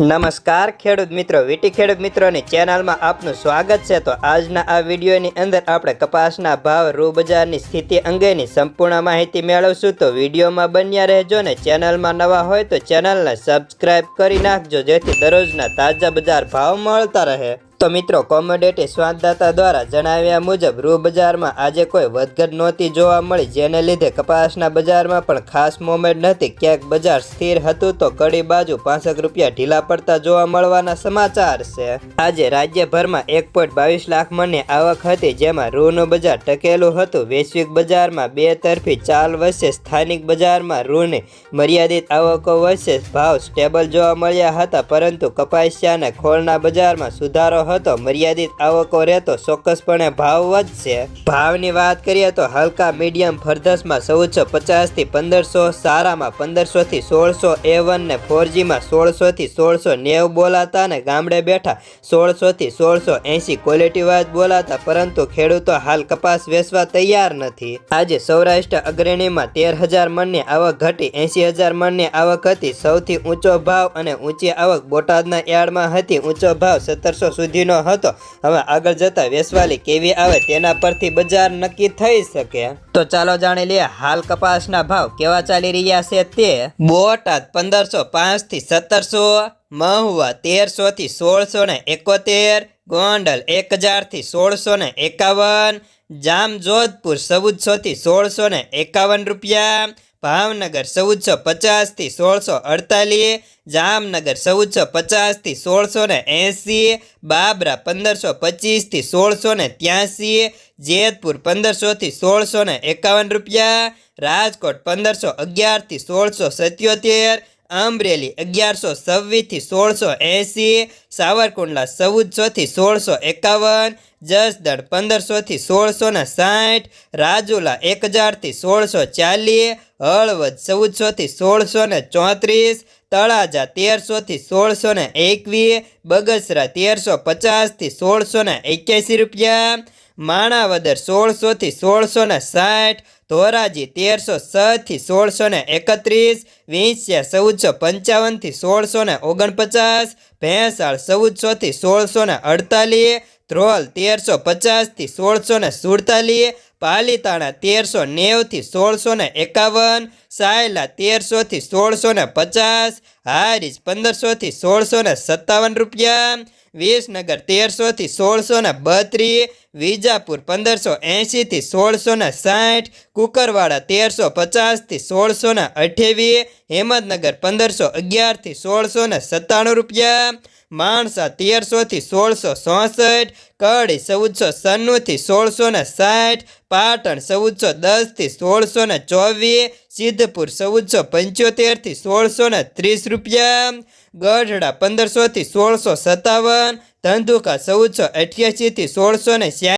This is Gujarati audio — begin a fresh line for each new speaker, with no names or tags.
નમસ્કાર, ખેડૂત મિત્રો. વીટી ખેડૂત મિત્રોની ચેનલમાં આપનું સ્વાગત છે. તો આજના આ વિડીયોની અંદર આપણે કપાસના ભાવ રૂ બજારની સ્થિતિ અંગેની સંપૂર્ણ માહિતી મેળવશું. તો વિડીયોમાં બન્યા રહેજો ને ચેનલમાં નવા હોય તો ચેનલને સબસ્ક્રાઈબ કરી નાખજો, જેથી દરરોજના તાજા બજાર ભાવ મળતા રહે. તો મિત્રો, કોમોડિટી સ્વાદદાતા દ્વારા જણાવ્યા મુજબ રૂ બજારમાં આજે કોઈ વધઘટ નહોતી જોવા મળી, જેને લીધે કપાસના બજારમાં પણ ખાસ મોમેન્ટ નથી. ક્યાંક બજાર સ્થિર હતું તો કડી બાજુ પાંસઠ રૂપિયા ઢીલા પડતા જોવા મળવાના સમાચાર છે. આજે રાજ્યભરમાં એક બાવીસ લાખ મણની આવક હતી, જેમાં રૂનું બજાર ટકેલું હતું. વૈશ્વિક બજારમાં બે તરફી ચાલ વચ્ચે સ્થાનિક બજારમાં રૂની મર્યાદિત આવકો વચ્ચે ભાવ સ્ટેબલ જોવા મળ્યા હતા, પરંતુ કપાસિયા અને ખોળના બજારમાં સુધારો હતો. મર્યાદિત આવકો રહેતો ચોક્કસપણે ભાવ વધશે. ભાવની વાત કરીએ તો હલકા મીડિયમ ફરધસમાં ચૌદસો પચાસથી પંદરસો, સારામાં પંદરસોથી સોળસો એ વન ને ફોરજીમાં સોળસોથી સોળસો નેવું બોલાતા અને ગામડે બેઠા સોળસોથી સોળસો એંસી ક્વોલિટીવાઇઝ બોલાતા, પરંતુ ખેડૂતો હાલ કપાસ વેચવા તૈયાર નથી. આજે સૌરાષ્ટ્ર અગ્રણીમાં તેર હજાર મણની આવક ઘટી એંસી હજાર મણની આવક હતી. સૌથી ઊંચો ભાવ અને ઊંચી આવક બોટાદના યાર્ડમાં હતી. ઊંચો ભાવ સત્તરસો સુધીનો હતો. હવે આગળ જતા વેસવાલી કેવી આવે તેના પરથી બજાર નક્કી થઈ શકે. તો ચાલો જાણી લઈએ હાલ કપાસના ભાવ કેવા ચાલી રહ્યા છે તે. બોટાદ પંદરસો પાંચથી સત્તરસો, મહુવા તેરસો થી સોળસો ને એકોતેર, ગોંડલ એક હજારથી સોળસો ને એકાવન, જામજોધપુર ચૌદસો થી સોળસો ને એકાવન રૂપિયા ભાવનગર ચૌદસો પચાસથી સોળસો અડતાલીસ, જામનગર ચૌદસો પચાસથી સોળસો ને એંસી, બાબરા પંદરસો પચીસથી સોળસો ને ત્યાંસી, જેતપુર પંદરસોથી સોળસો ને એકાવન રૂપિયા, રાજકોટ પંદરસો અગિયારથી સોળસો સત્યોતેર અમરેલી અગિયારસો છવ્વીસથી સોળસો એંસી સાવરકુંડલા ચૌદસોથી સોળસો એકાવન, જસદણ પંદરસોથી સોળસો ને સાઠ, રાજુલા એક હજારથી સોળસો ચાલીસ, હળવદ ચૌદસોથી સોળસો ને ચોત્રીસ, તળાજા તેરસોથી સોળસો ને એકવીસ, બગસરા તેરસો પચાસથી સોળસો ને એક્યાસી રૂપિયા માણાવદર સોળસોથી સોળસો ને સાઠ, ધોરાજી તેરસો છથી સોળસો ને એકત્રીસ વિંછિયા ચૌદસો પંચાવનથી સોળસો ને ઓગણપચાસ, ભેંસાળ ચૌદસોથી સોળસો ને અડતાલીસ, ધ્રોલ તેરસો પચાસથી સોળસો ને સુડતાલીસ, પાલીતાણા તેરસો નેવથી સોળસો ને એકાવન, સાયલા તેરસોથી સોળસો ને પચાસ, હારીજ પંદરસોથી સોળસો ને સત્તાવન રૂપિયા, વિસનગર તેરસોથી સોળસો ને બત્રીસ વિજાપુર પંદરસો એંશીથી સોળસોના સાઠ, કુકરવાડા તેરસો પચાસથી સોળસોના અઠ્યાવીસ હેમદનગર પંદરસો અગિયારથી સોળસોના સત્તાણું રૂપિયા, માણસા તેરસોથી સોળસો ચોસઠ, કડી ચૌદસો સન્નુંથી સોળસોના સાઠ, પાટણ ચૌદસો દસથી સોળસોના ચોવીસ, સિદ્ધપુર ચૌદસો પંચોતેરથી સોળસોના ત્રીસ રૂપિયા, ગઢડા પંદરસોથી સોળસો સત્તાવન ધંધુકા ચૌદસો અઠ્યાસીથી સોળસો ને